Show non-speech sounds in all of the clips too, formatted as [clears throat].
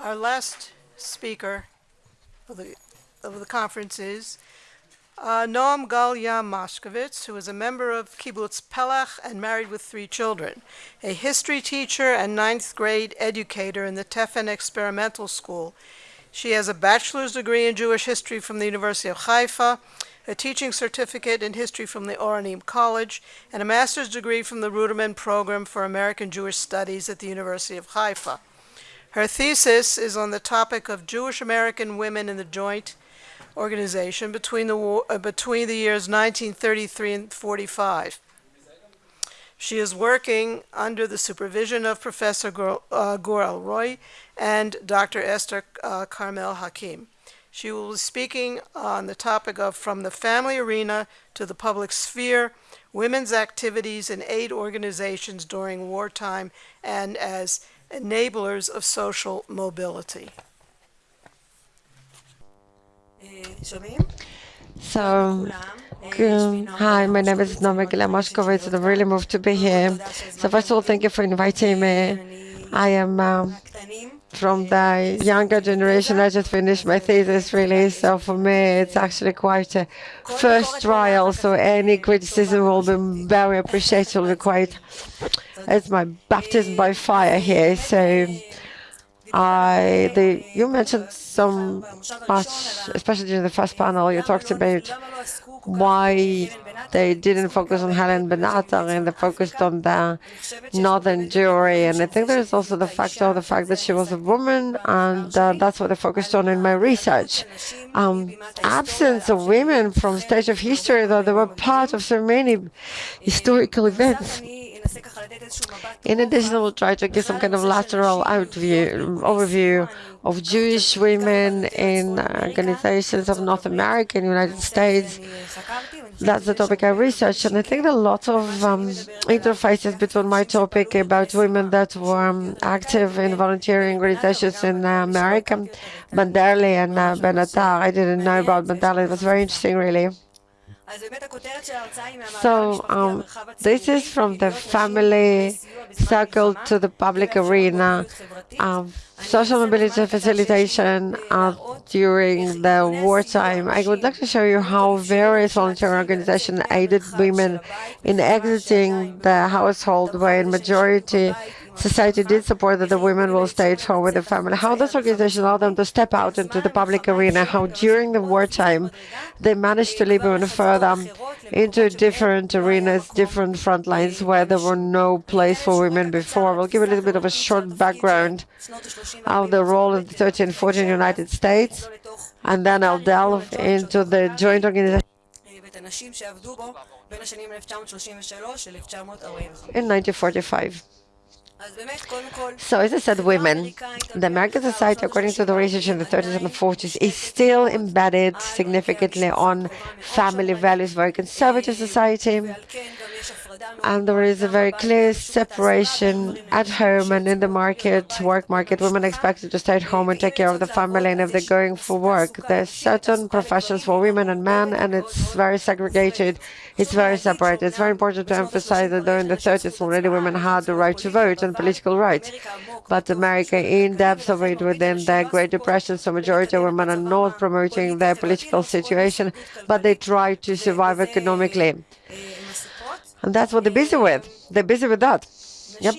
Our last speaker of the, of the conference is uh, Noam Galia Moshkovitz, who is a member of Kibbutz Pelach and married with three children, a history teacher and ninth grade educator in the Tefen Experimental School. She has a bachelor's degree in Jewish history from the University of Haifa, a teaching certificate in history from the Oranim College, and a master's degree from the Ruderman Program for American Jewish Studies at the University of Haifa. Her thesis is on the topic of Jewish American women in the joint organization between the, war, uh, between the years 1933 and 45. She is working under the supervision of Professor Gur, uh, Roy and Dr. Esther uh, Carmel Hakim. She will be speaking on the topic of From the Family Arena to the Public Sphere, Women's Activities in Aid Organizations During Wartime and as Enablers of Social Mobility. So, um, hi, my name is Moshkovitz, and I'm really moved to be here. So first of all, thank you for inviting me. I am um, from the younger generation. I just finished my thesis, really. So for me, it's actually quite a first trial. So any criticism will be very appreciated. Will be quite. It's my baptism by fire here. So I, the, you mentioned so much, especially during the first panel, you talked about why they didn't focus on Helen Benatar and they focused on the northern Jewry. And I think there's also the factor of the fact that she was a woman, and uh, that's what I focused on in my research. Um, absence of women from stage of history, though they were part of so many historical events. In addition, I will try to give some kind of lateral overview, overview of Jewish women in organizations of North America and United States. That's the topic I researched, and I think there are lots of um, interfaces between my topic about women that were um, active in volunteering organizations in uh, America, Banderli and uh, Benatar. I didn't know about Banderli. It was very interesting, really. So um, this is from the family circle to the public arena. Um, social mobility facilitation uh, during the wartime. I would like to show you how various volunteer organizations aided women in exiting the household where in majority society did support that the women will stay at home with the family. How this organization allowed them to step out into the public arena, how during the wartime they managed to leap even further into different arenas, different front lines where there were no place for women before. We'll give a little bit of a short background of the role in the 13 and 14 United States, and then I'll delve into the joint organization in 1945. So as I said, women, the American society, according to the research in the 30s and the 40s, is still embedded significantly on family values, very conservative society. And there is a very clear separation at home and in the market, work market. Women expected to stay at home and take care of the family. And if they're going for work, there's certain professions for women and men, and it's very segregated. It's very separate. It's very important to emphasize that though in the 30s already women had the right to vote and political rights. But America, in depth of it within the Great Depression, so majority of women are not promoting their political situation, but they try to survive economically. And that's what they're busy with. They're busy with that. Yep.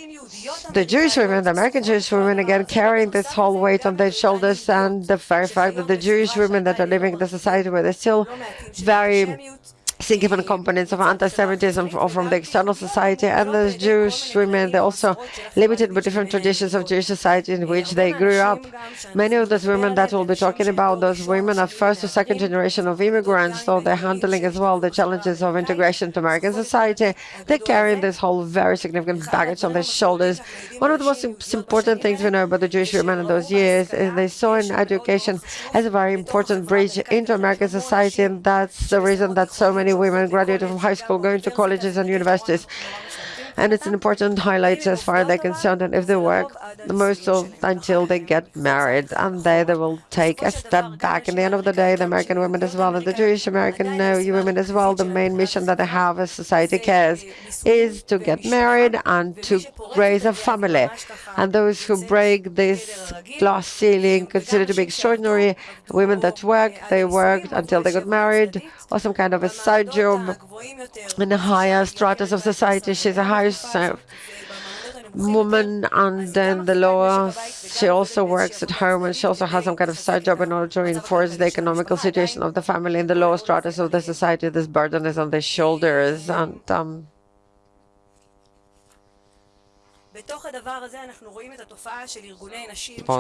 The Jewish women, the American Jewish women, again, carrying this whole weight on their shoulders and the very fact that the Jewish women that are living in the society where they're still very significant components of anti-Semitism from the external society, and the Jewish women, they're also limited by different traditions of Jewish society in which they grew up. Many of those women that we'll be talking about, those women are first or second generation of immigrants, so they're handling as well the challenges of integration to American society. They're carrying this whole very significant baggage on their shoulders. One of the most important things we know about the Jewish women in those years is they saw in education as a very important bridge into American society, and that's the reason that so many many women graduating from high school, going to colleges and universities. And it's an important highlight as far as they're concerned. And if they work, the most of until they get married, and they, they will take a step back. In the end of the day, the American women as well, and the Jewish American uh, women as well, the main mission that they have as society cares is to get married and to raise a family. And those who break this glass ceiling consider to be extraordinary. Women that work, they worked until they got married, or some kind of a side job in the higher stratus of society. She's a house uh, woman and then the lower she also works at home and she also has some kind of side job in order to reinforce the economical situation of the family. In the lower stratus of the society this burden is on their shoulders and um,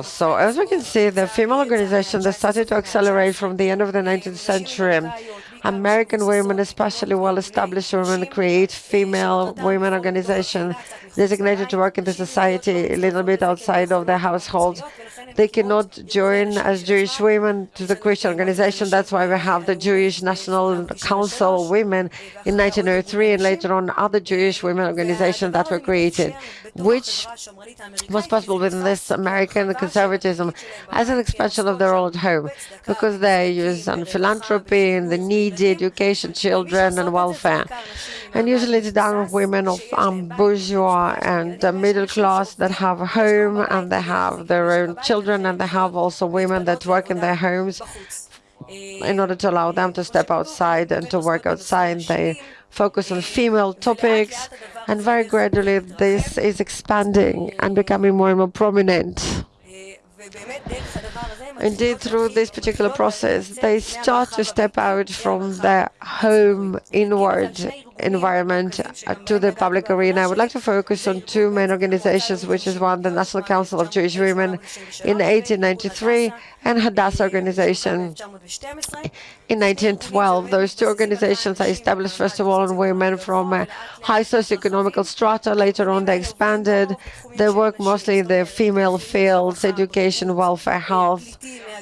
so as we can see, the female organization that started to accelerate from the end of the 19th century. American women, especially well-established women, create female women organization designated to work in the society a little bit outside of their households. They cannot join as Jewish women to the Christian organization. That's why we have the Jewish National Council Women in 1903 and later on other Jewish women organizations that were created which was possible within this American conservatism as an expansion of their role at home, because they use on philanthropy and the needy, education, children, and welfare. And usually it's done with women of um, bourgeois and uh, middle class that have a home and they have their own children and they have also women that work in their homes in order to allow them to step outside and to work outside. They focus on female topics, and very gradually this is expanding and becoming more and more prominent. Indeed, through this particular process, they start to step out from their home inward environment uh, to the public arena. I would like to focus on two main organizations, which is one, the National Council of Jewish Women in 1893 and Hadassah organization in 1912. Those two organizations are established, first of all, on women from uh, high socioeconomical strata. Later on, they expanded. They work mostly in the female fields, education, welfare, health,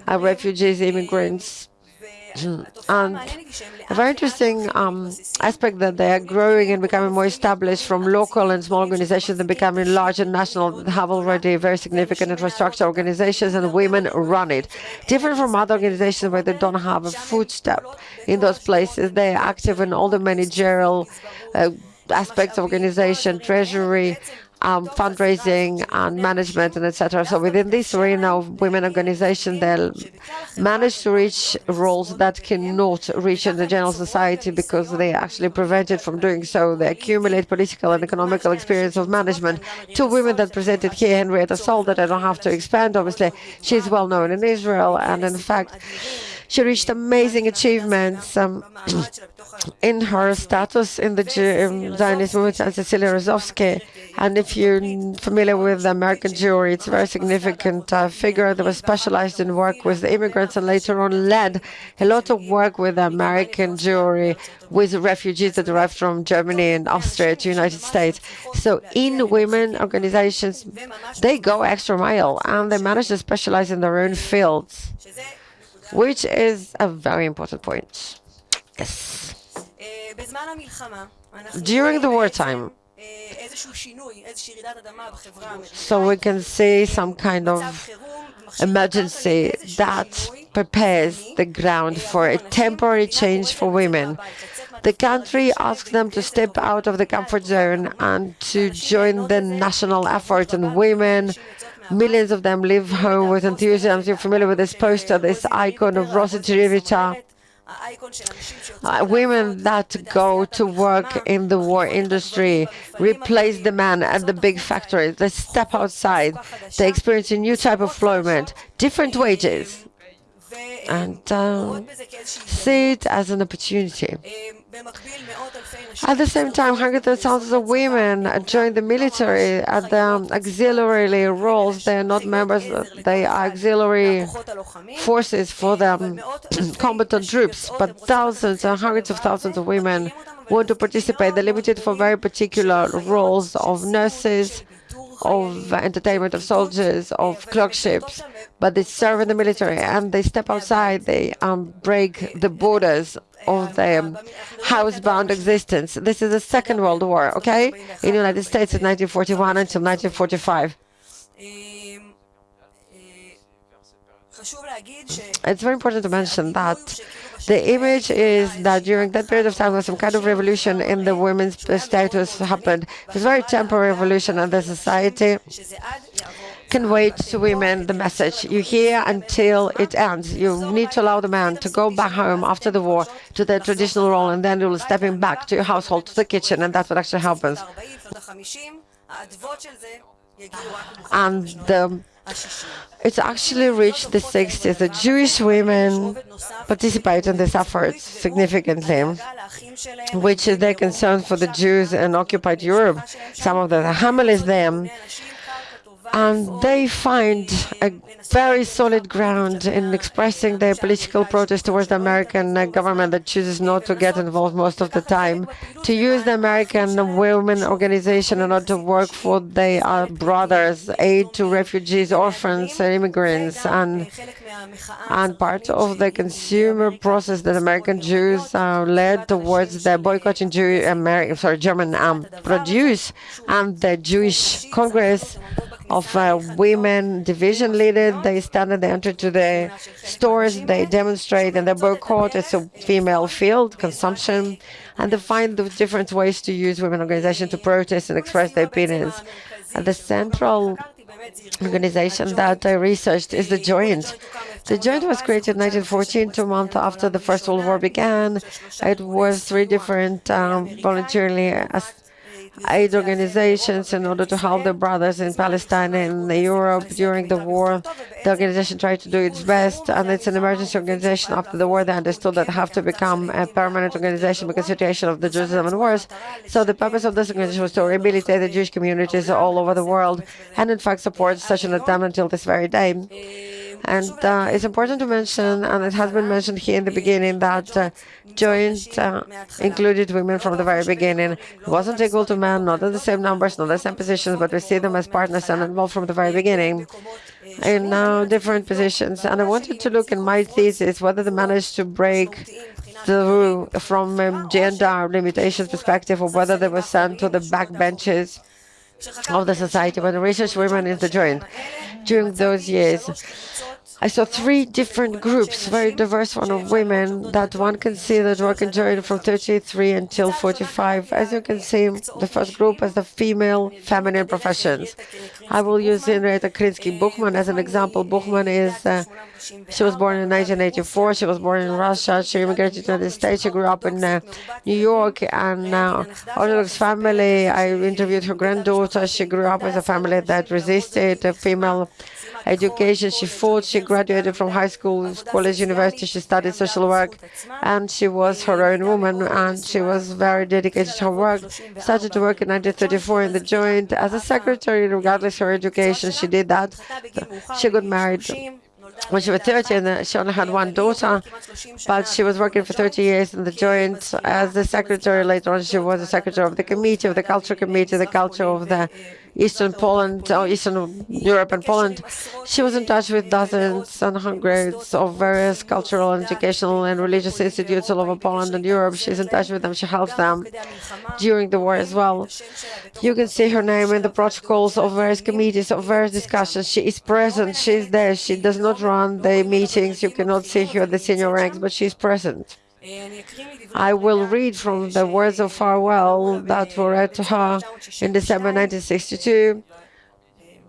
uh, refugees, immigrants, and a very interesting um, aspect that they are growing and becoming more established from local and small organizations and becoming large and national have already very significant infrastructure organizations and women run it. Different from other organizations where they don't have a footstep in those places, they are active in all the managerial uh, aspects of organization, treasury, um, fundraising and management and etc. So within this arena of women organization, they'll manage to reach roles that cannot reach in the general society because they are actually prevented from doing so. They accumulate political and economical experience of management. Two women that presented here, Henrietta Szold, that I don't have to expand, obviously, she's well known in Israel and in fact, she reached amazing achievements um, [clears throat] in her status in the Zionist movement and Cecilia Razovsky. And if you're familiar with the American Jewry, it's a very significant uh, figure that was specialized in work with the immigrants and later on led a lot of work with the American Jewry with refugees that arrived from Germany and Austria to the United States. So in women organizations, they go extra mile and they manage to specialize in their own fields which is a very important point. Yes. During the wartime, so we can see some kind of emergency that prepares the ground for a temporary change for women. The country asks them to step out of the comfort zone and to join the national effort, and women Millions of them leave home uh, with enthusiasm. You're familiar with this poster, this icon of Rosa the Riveter. Uh, uh women that go to work in the war industry replace the man at the big factories. They step outside. They experience a new type of employment, different wages, and uh, see it as an opportunity. At the same time, hundreds of thousands of women join the military at the auxiliary roles. They are not members, they are auxiliary forces for [clears throat] the combatant troops, but thousands and hundreds of thousands of women want to participate. They're limited for very particular roles of nurses, of entertainment of soldiers, of clerkships, but they serve in the military and they step outside, they um, break the borders of the housebound existence. This is the Second World War, okay? In the United States in 1941 until 1945. It's very important to mention that the image is that during that period of time, some kind of revolution in the women's status happened. It was a very temporary revolution, in the society conveyed to women the message you hear until it ends. You need to allow the man to go back home after the war to their traditional role, and then you'll stepping back to your household, to the kitchen, and that's what actually happens. And the it's actually reached the 60s. The Jewish women participate in this effort significantly, which is their concern for the Jews in occupied Europe. Some of the families there and they find a very solid ground in expressing their political protest towards the American government that chooses not to get involved most of the time, to use the American women organization in order to work for their brothers, aid to refugees, orphans, immigrants, and and part of the consumer process that American Jews uh, led towards the boycotting Jew, American, sorry, German um, produce and the Jewish Congress of uh, women division leaders. They stand and they enter to the stores, they demonstrate and they boycott. It's a female field, consumption, and they find the different ways to use women organizations to protest and express their opinions. And the central organization that I researched is the Joint. The Joint was created in 1914, two months after the First World War began. It was three different um, voluntarily aid organizations in order to help the brothers in Palestine and Europe during the war. The organization tried to do its best, and it's an emergency organization. After the war, they understood that they have to become a permanent organization because the situation of the Jews is even worse. So the purpose of this organization was to rehabilitate the Jewish communities all over the world, and in fact supports such an attempt until this very day. And uh, it's important to mention, and it has been mentioned here in the beginning, that uh, joint uh, included women from the very beginning. It wasn't equal to men, not in the same numbers, not the same positions, but we see them as partners and involved from the very beginning in now different positions. And I wanted to look in my thesis whether they managed to break through from um, gender limitations perspective or whether they were sent to the back benches of the society when the research women in the joint during those years. I saw three different groups, very diverse one of women that one can see that work in joint from 33 until 45. As you can see, the first group is the female feminine professions. I will use Henrietta Krinsky Buchman as an example. Buchman is, uh, she was born in 1984. She was born in Russia. She immigrated to the United States. She grew up in uh, New York and uh, Orthodox family. I interviewed her granddaughter. She grew up with a family that resisted a female education. She fought, she graduated from high school, college, university. She studied social work, and she was her own woman, and she was very dedicated to her work. Started to work in 1934 in the Joint as a secretary, regardless her education. She did that. She got married when she was 30 and she only had one daughter, but she was working for 30 years in the Joint as the secretary. Later on, she was the secretary of the committee, of the culture committee, the culture of the Eastern Poland, or Eastern Europe and Poland. She was in touch with dozens and hundreds of various cultural, educational, and religious institutes all over Poland and Europe. She's in touch with them. She helps them during the war as well. You can see her name in the protocols of various committees, of various discussions. She is present. She's there. She does not run the meetings. You cannot see her at the senior ranks, but she's present. I will read from the words of farewell that were read to her in December 1962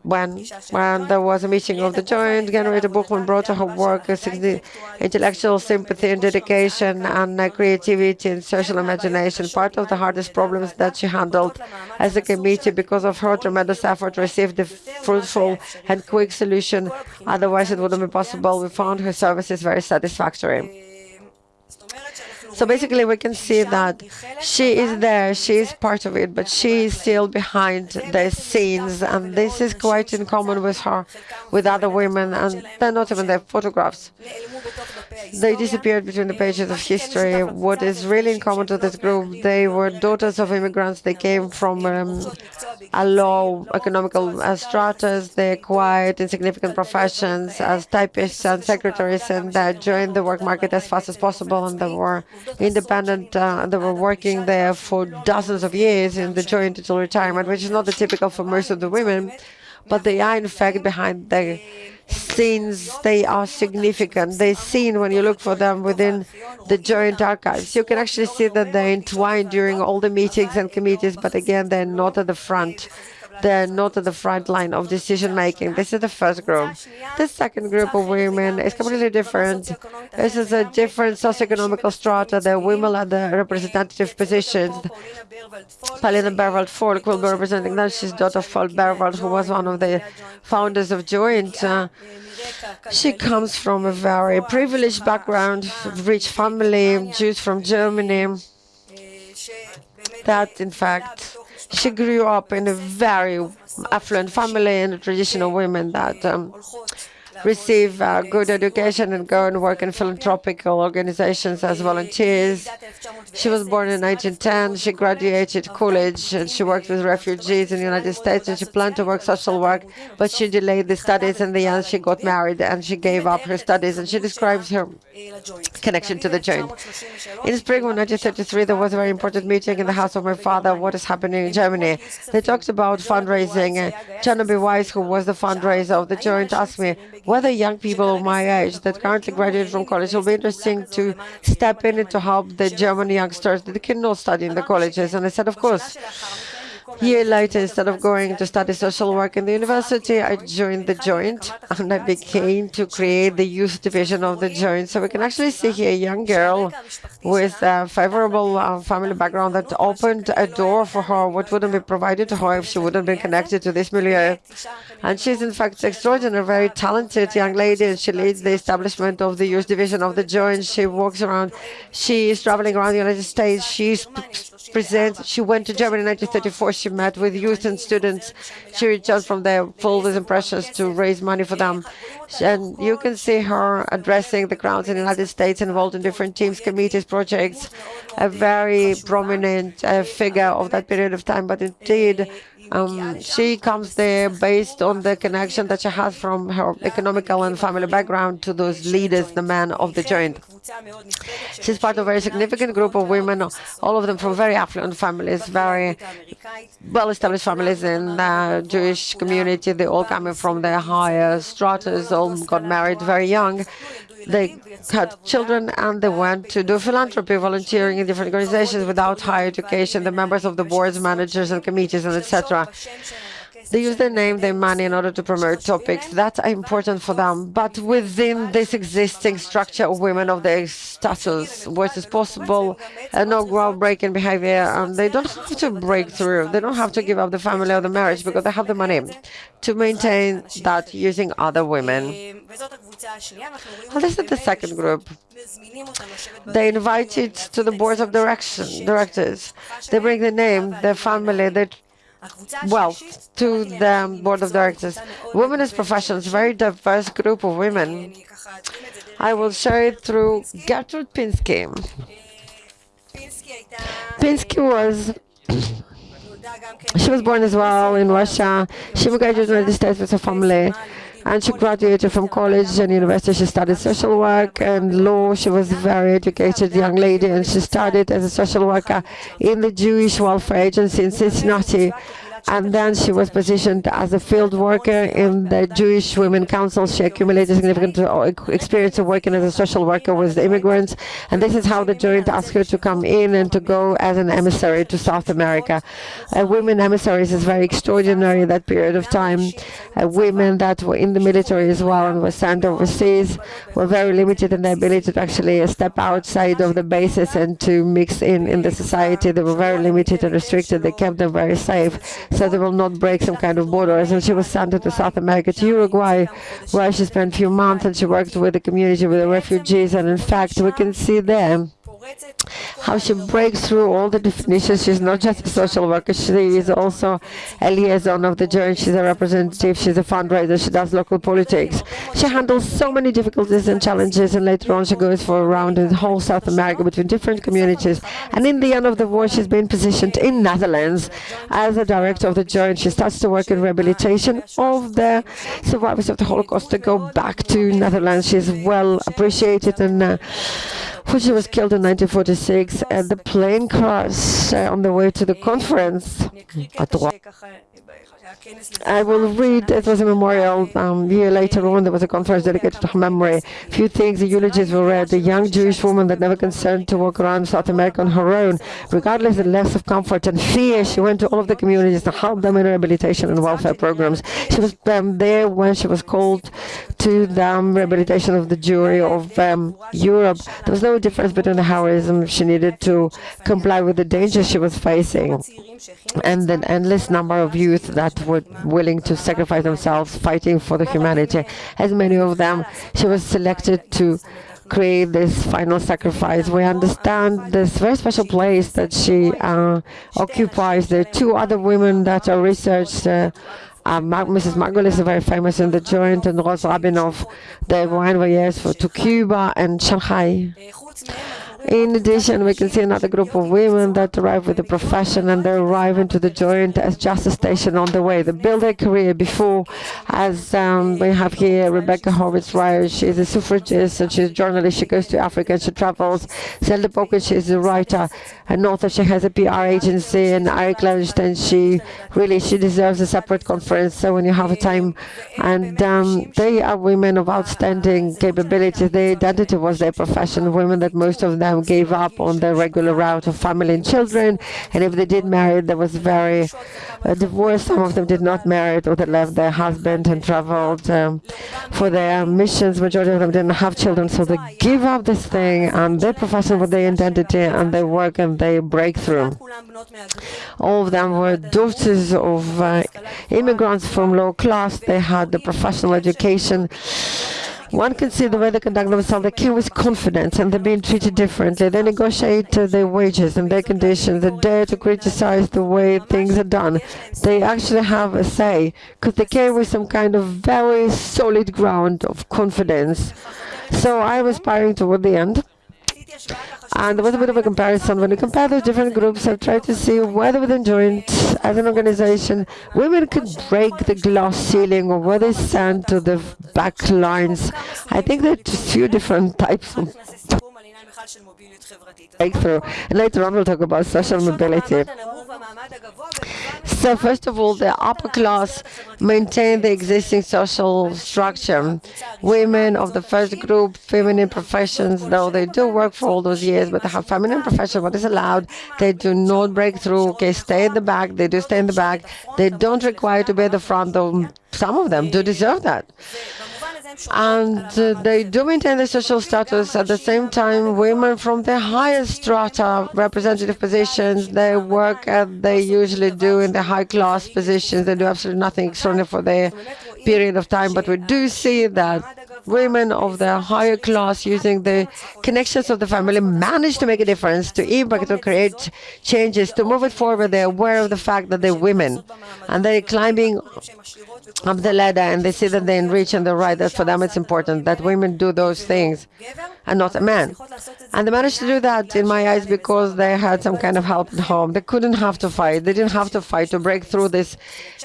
when when there was a meeting of the joint, Henrietta Buchman brought to her work intellectual sympathy and dedication and creativity and social imagination. Part of the hardest problems that she handled as a committee because of her tremendous effort received a fruitful and quick solution. Otherwise, it wouldn't be possible. We found her services very satisfactory. So basically, we can see that she is there, she is part of it, but she is still behind the scenes, and this is quite in common with her, with other women, and they're not even their photographs. They disappeared between the pages of history. What is really in common to this group, they were daughters of immigrants. They came from um, a low economical uh, stratas. They acquired insignificant professions as typists and secretaries and uh, joined the work market as fast as possible. And they were independent. Uh, they were working there for dozens of years in the joint until retirement, which is not the typical for most of the women. But they are, in fact, behind the scenes, they are significant. They're seen when you look for them within the joint archives. You can actually see that they're entwined during all the meetings and committees, but again, they're not at the front they're not at the front line of decision making. This is the first group. The second group of women is completely different. This is a different socioeconomical strata. The women at the representative positions. Paulina Baerwald Folk will be representing them. She's daughter of Paul Baerwald, who was one of the founders of Joint. Uh, she comes from a very privileged background, rich family, Jews from Germany. That, in fact, she grew up in a very affluent family and a traditional woman that um, receive uh, good education and go and work in philanthropical organizations as volunteers. She was born in 1910. She graduated college and she worked with refugees in the United States and she planned to work social work, but she delayed the studies. In the end, she got married and she gave up her studies and she describes her connection to the joint. In spring of 1933, there was a very important meeting in the house of my father, what is happening in Germany. They talked about fundraising. B. Weiss, who was the fundraiser of the joint, asked me, whether young people of my age that currently graduated from college will be interesting to step in and to help the German youngsters that cannot study in the colleges. And I said, of course. Year later, instead of going to study social work in the university, I joined the Joint and I began to create the youth division of the Joint. So we can actually see here a young girl with a favorable uh, family background that opened a door for her, what wouldn't be provided to her if she wouldn't be connected to this milieu. And she's in fact extraordinary, very talented young lady, and she leads the establishment of the youth division of the Joint. She walks around, she is traveling around the United States, she's presents. She went to Germany in 1934. She met with youth and students. She returned from there full with impressions to raise money for them. And you can see her addressing the crowds in the United States, involved in different teams, committees, projects, a very prominent uh, figure of that period of time. But indeed, um, she comes there based on the connection that she has from her economical and family background to those leaders, the men of the joint. She's part of a very significant group of women, all of them from very affluent families, very well-established families in the Jewish community. They all coming from the higher stratas, all got married very young. They had children and they went to do philanthropy, volunteering in different organizations without higher education, the members of the boards, managers and committees, and etc. They use their name, their money in order to promote topics that are important for them. But within this existing structure of women of their status, what is possible, and no groundbreaking behavior, and they don't have to break through. They don't have to give up the family or the marriage because they have the money to maintain that using other women. And this is the second group. They invited to the boards of direction directors. They bring the name, their family, their wealth to the board of directors. Women as professionals, very diverse group of women. I will share it through Gertrude Pinsky. Pinsky was she was born as well in Russia. She migrated to the United States with her family and she graduated from college and university. She studied social work and law. She was a very educated young lady and she started as a social worker in the Jewish Welfare Agency in Cincinnati and then she was positioned as a field worker in the Jewish Women Council. She accumulated significant uh, experience of working as a social worker with immigrants, and this is how the joint asked her to come in and to go as an emissary to South America. Women emissaries is very extraordinary that period of time. Women that were in the military as well and were sent overseas were very limited in their ability to actually step outside of the bases and to mix in in the society. They were very limited and restricted. They kept them very safe so they will not break some kind of borders. And she was sent to South America, to Uruguay, where she spent a few months and she worked with the community, with the refugees. And in fact, we can see there how she breaks through all the definitions. She's not just a social worker, she is also a liaison of the joint. She's a representative, she's a fundraiser, she does local politics. She handles so many difficulties and challenges, and later on she goes for a round in whole South America between different communities. And in the end of the war, she's been positioned in Netherlands as a director of the joint. She starts to work in rehabilitation of the survivors of the Holocaust to go back to Netherlands. She's well appreciated and uh, she was killed in 1946 at the plane crash uh, on the way to the conference. At I will read, it was a memorial um, year later on, there was a conference dedicated to her memory. A few things, the eulogies were read. A young Jewish woman that never concerned to walk around South America on her own, regardless of the less of comfort and fear. She went to all of the communities to help them in rehabilitation and welfare programs. She was um, there when she was called to the um, rehabilitation of the Jewry of um, Europe. There was no difference between the heroism she needed to comply with the danger she was facing and the endless number of youth that were willing to sacrifice themselves fighting for the humanity. As many of them, she was selected to create this final sacrifice. We understand this very special place that she uh, occupies. There are two other women that are researched. Uh, uh, Mrs. Margolis is very famous in the joint, and Rose Rabinov, they were voyage to Cuba and Shanghai. In addition, we can see another group of women that arrive with a profession and they arrive into the joint as just a station on the way. They build their career before, as um, we have here Rebecca Hourwich Reyher. She's a suffragist and she's a journalist. She goes to Africa and she travels. Zelda Popkin, she's a writer, an author. She has a PR agency. And Eric Levenstein, she really, she deserves a separate conference. So when you have a time, and um, they are women of outstanding capabilities. Their identity was their profession, women that most of them gave up on the regular route of family and children. And if they did marry, there was very uh, divorce. Some of them did not marry or they left their husband and traveled um, for their missions. Majority of them didn't have children, so they give up this thing and their profession with their identity and their work and their breakthrough. All of them were daughters of uh, immigrants from low class. They had the professional education one can see the way they conduct themselves. They came with confidence and they're being treated differently. They negotiate uh, their wages and their conditions. They dare to criticize the way things are done. They actually have a say because they came with some kind of very solid ground of confidence. So I was aspiring toward the end. And there was a bit of a comparison. When you compare those different groups, I've tried to see whether within Joint, as an organization, women could break the glass ceiling or whether they stand to the back lines. I think there are a few different types of breakthrough. And later on, we'll talk about social mobility. So first of all, the upper class maintain the existing social structure. Women of the first group, feminine professions, though they do work for all those years, but they have feminine profession, what is allowed, they do not break through, okay, stay in the back, they do stay in the back, they don't require to be at the front, though some of them do deserve that and uh, they do maintain their social status. At the same time, women from the highest strata, representative positions, they work as they usually do in the high-class positions. They do absolutely nothing extraordinary for their period of time, but we do see that women of the higher class using the connections of the family manage to make a difference, to impact, to create changes, to move it forward. They're aware of the fact that they're women and they're climbing up the ladder and they see that they enrich and they're right. That for them it's important that women do those things and not a man. And they managed to do that in my eyes because they had some kind of help at home. They couldn't have to fight. They didn't have to fight to break through this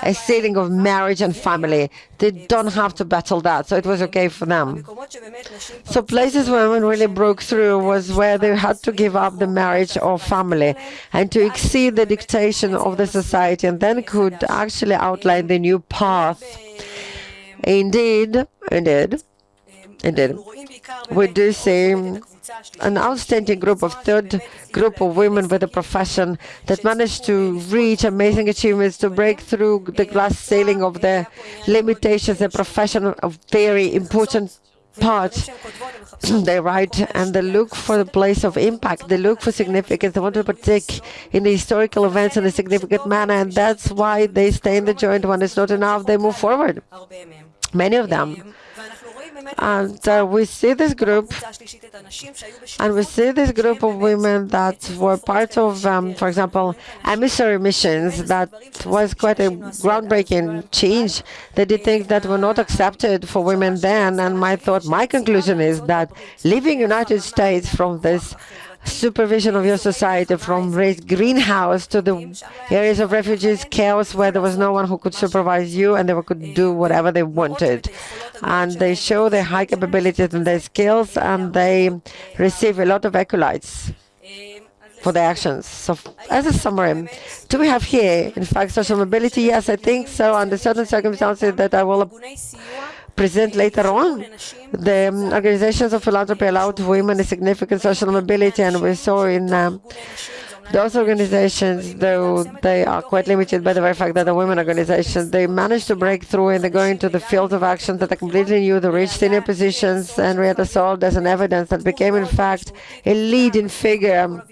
a ceiling of marriage and family. They don't have to battle that, so it was okay for them. So places where women really broke through was where they had to give up the marriage or family and to exceed the dictation of the society and then could actually outline the new path. Indeed, indeed, indeed. We do see an outstanding group of third group of women with a profession that managed to reach amazing achievements to break through the glass ceiling of the limitations and profession of very important part. [clears throat] they write and they look for the place of impact. They look for significance. They want to partake in the historical events in a significant manner, and that's why they stay in the joint. When it's not enough, they move forward. Many of them And uh, we see this group, and we see this group of women that were part of, um, for example, emissary missions. That was quite a groundbreaking change. They did things that were not accepted for women then. And my thought, my conclusion is that leaving United States from this supervision of your society from raised greenhouse to the areas of refugees chaos where there was no one who could supervise you and they could do whatever they wanted and they show their high capabilities and their skills and they receive a lot of accolades for their actions. So as a summary, do we have here, in fact, social mobility? Yes, I think so, under certain circumstances that I will present later on. The organizations of philanthropy allowed women a significant social mobility, and we saw in um, those organizations, though they are quite limited by the very fact that the women organizations, they managed to break through and they go into the field of action that are completely new. They reached senior positions, and Henrietta Szold as an evidence that became, in fact, a leading figure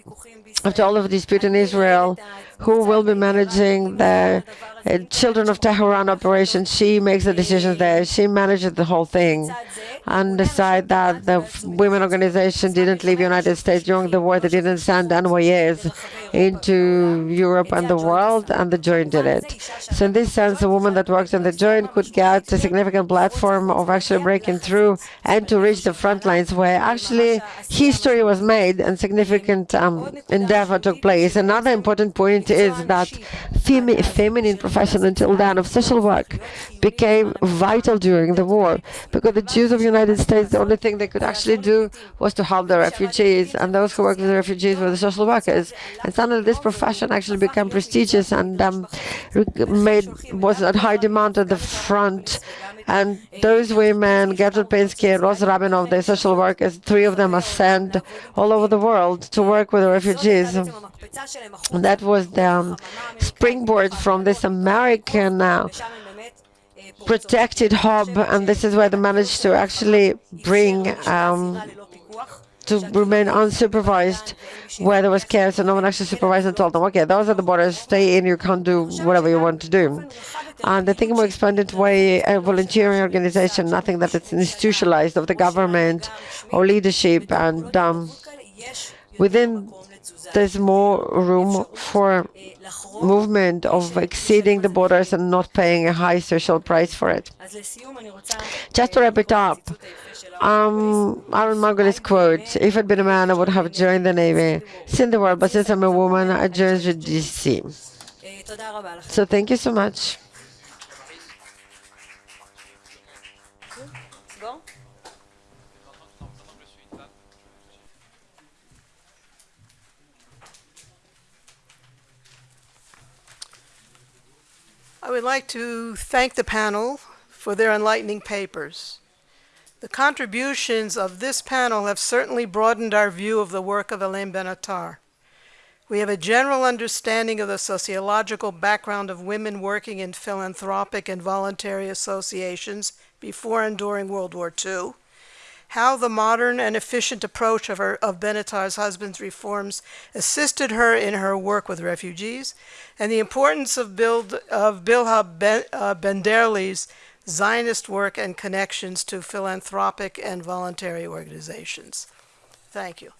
after all of the dispute in Israel, who will be managing the uh, Children of Tehran operation. She makes the decisions there. She manages the whole thing. And decide that the women organization didn't leave the United States during the war. They didn't send envoys into Europe and the world, and the Joint did it. So in this sense, a woman that works in the Joint could get a significant platform of actually breaking through and to reach the front lines where actually history was made and significant um, endeavor took place. Another important point is that femi feminine profession until then of social work became vital during the war because the Jews of United States, the only thing they could actually do was to help the refugees, and those who worked with the refugees were the social workers. And suddenly this profession actually became prestigious and um, made was at high demand at the front. And those women, Gertrude Pinsky and Rosa Rabinov, the social workers, three of them are sent all over the world to work with the refugees. And that was the um, springboard from this American uh, protected hub, and this is where they managed to actually bring um, to remain unsupervised where there was chaos and no one actually supervised and told them, okay, those are the borders, stay in, you can't do whatever you want to do. And I think more expanded way, a volunteering organization, nothing that is institutionalized of the government or leadership, and um, within there's more room for movement of exceeding the borders and not paying a high social price for it. Just to wrap it up, um, Aaron Margolis quote, if I'd been a man, I would have joined the Navy. Seen the world, but since I'm a woman, I joined the JDC. So thank you so much. I would like to thank the panel for their enlightening papers. The contributions of this panel have certainly broadened our view of the work of Elaine Benatar. We have a general understanding of the sociological background of women working in philanthropic and voluntary associations before and during World War II, how the modern and efficient approach of, her, of Benatar's husband's reforms assisted her in her work with refugees, and the importance of, Bild, of Bilha ben, uh, Benderli's Zionist work and connections to philanthropic and voluntary organizations. Thank you.